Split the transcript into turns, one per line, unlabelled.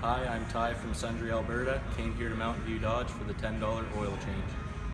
Hi, I'm Ty from Sundry, Alberta. Came here to Mountain View Dodge for the $10 oil change.